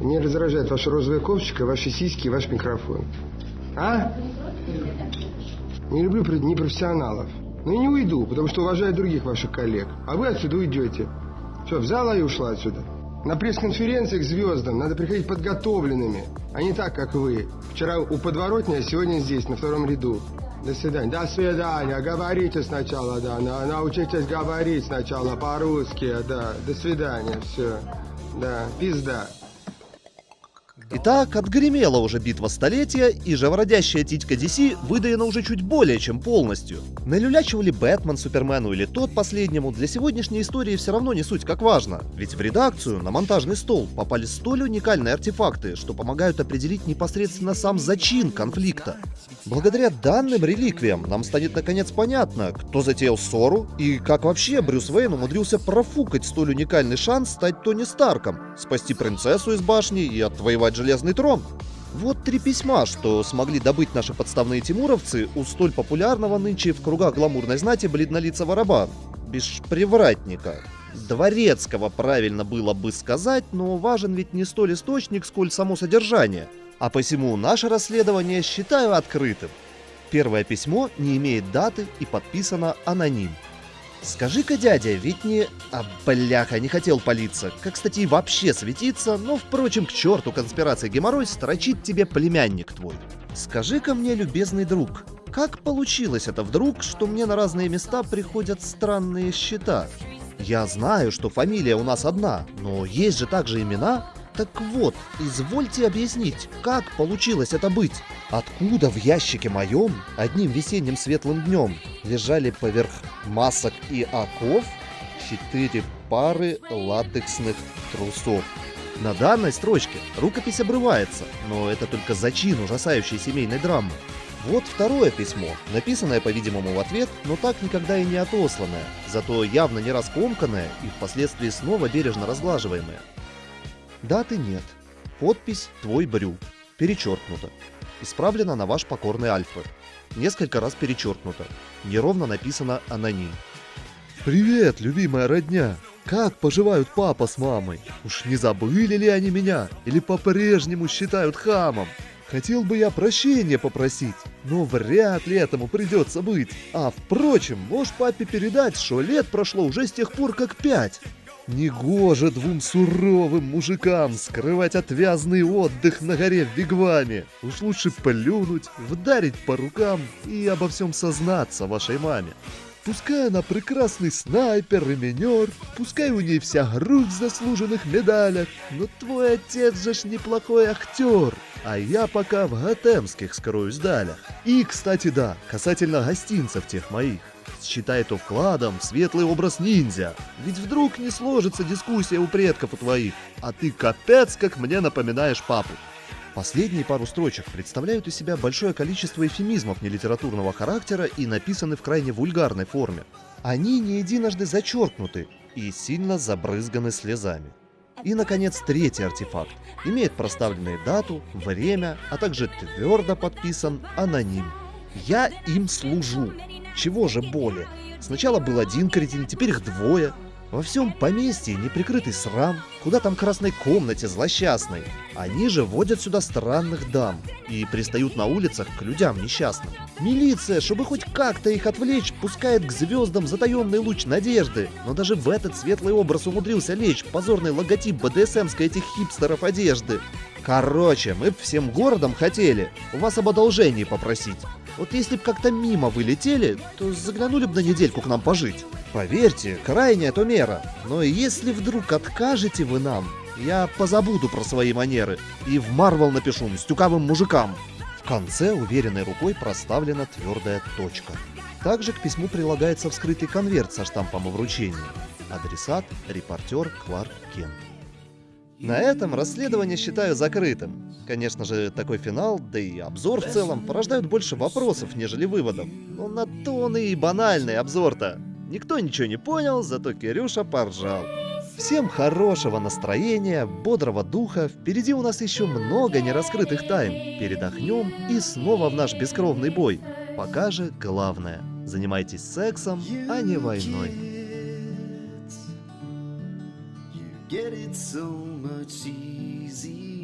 Мне раздражает ваша розовая кофточка, ваши сиськи и ваш микрофон. А? Не люблю непрофессионалов. Но и не уйду, потому что уважаю других ваших коллег. А вы отсюда уйдете. Все, взяла и ушла отсюда. На пресс-конференции к звездам надо приходить подготовленными, а не так, как вы. Вчера у подворотни, а сегодня здесь, на втором ряду. До свидания. До свидания. Говорите сначала, да. На- Научитесь говорить сначала по-русски, да. До свидания. Все. Да. Пизда. Итак, отгремела уже битва столетия, и живородящая титька DC выдаена уже чуть более чем полностью. Налюлячивали Бэтмен Супермену или тот последнему, для сегодняшней истории все равно не суть как важно. Ведь в редакцию, на монтажный стол, попали столь уникальные артефакты, что помогают определить непосредственно сам зачин конфликта. Благодаря данным реликвиям нам станет наконец понятно, кто затеял ссору и как вообще Брюс Уэйн умудрился профукать столь уникальный шанс стать Тони Старком, спасти принцессу из башни и отвоевать железный трон. Вот три письма, что смогли добыть наши подставные тимуровцы у столь популярного нынче в кругах гламурной знати бледнолицего раба. Беспривратника. Дворецкого правильно было бы сказать, но важен ведь не столь источник, сколь само содержание. А посему наше расследование считаю открытым. Первое письмо не имеет даты и подписано аноним. Скажи-ка, дядя, ведь не... А, бляха, не хотел палиться. Как, кстати, и вообще светиться, но, впрочем, к черту конспирации геморрой строчит тебе племянник твой. Скажи-ка мне, любезный друг, как получилось это вдруг, что мне на разные места приходят странные счета? Я знаю, что фамилия у нас одна, но есть же также имена. Так вот, извольте объяснить, как получилось это быть? Откуда в ящике моем одним весенним светлым днем лежали поверх масок и оков четыре пары латексных трусов? На данной строчке рукопись обрывается, но это только зачин ужасающей семейной драмы. Вот второе письмо, написанное, по-видимому, в ответ, но так никогда и не отосланное, зато явно не раскомканное и впоследствии снова бережно разглаживаемое. Даты нет. Подпись «Твой Брю». Перечеркнуто. Исправлено на ваш покорный Альфа. Несколько раз перечеркнуто. Неровно написано «Аноним». «Привет, любимая родня! Как поживают папа с мамой? Уж не забыли ли они меня? Или по-прежнему считают хамом? Хотел бы я прощения попросить, но вряд ли этому придется быть. А впрочем, можешь папе передать, что лет прошло уже с тех пор как пять. Негоже двум суровым мужикам скрывать отвязный отдых на горе в Вигваме. Уж лучше плюнуть, вдарить по рукам и обо всем сознаться вашей маме. Пускай она прекрасный снайпер и минер, пускай у ней вся грудь в заслуженных медалях, но твой отец же ж неплохой актер, а я пока в готемских скроюсь далях. И, кстати, да, касательно гостинцев тех моих. Считай то вкладом в светлый образ ниндзя. Ведь вдруг не сложится дискуссия у предков у твоих, а ты капец как мне напоминаешь папу. Последние пару строчек представляют из себя большое количество эфемизмов нелитературного характера и написаны в крайне вульгарной форме. Они не единожды зачеркнуты и сильно забрызганы слезами. И, наконец, третий артефакт. Имеет проставленную дату, время, а также твердо подписан аноним. Я им служу. Чего же более? Сначала был один кретин, теперь их двое. Во всем поместье неприкрытый срам, куда там красной комнате злосчастной. Они же водят сюда странных дам и пристают на улицах к людям несчастным. Милиция, чтобы хоть как-то их отвлечь, пускает к звездам затаенный луч надежды, но даже в этот светлый образ умудрился лечь позорный логотип БДСМской этих хипстеров одежды. Короче, мы всем городом хотели у вас об одолжении попросить. Вот если б как-то мимо вы летели, то заглянули бы на недельку к нам пожить. Поверьте, крайняя то мера. Но если вдруг откажете вы нам, я позабуду про свои манеры и в Марвел напишу стюкавым мужикам. В конце уверенной рукой проставлена твердая точка. Также к письму прилагается вскрытый конверт со штампом о вручении. Адресат – репортер Кларк Кент. На этом расследование считаю закрытым. Конечно же, такой финал, да и обзор в целом, порождают больше вопросов, нежели выводов. Но на то он и банальный обзор-то. Никто ничего не понял, зато Кирюша поржал. Всем хорошего настроения, бодрого духа. Впереди у нас еще много нераскрытых тайн. Передохнем и снова в наш бескровный бой. Пока же главное, занимайтесь сексом, а не войной. Get it so much easier.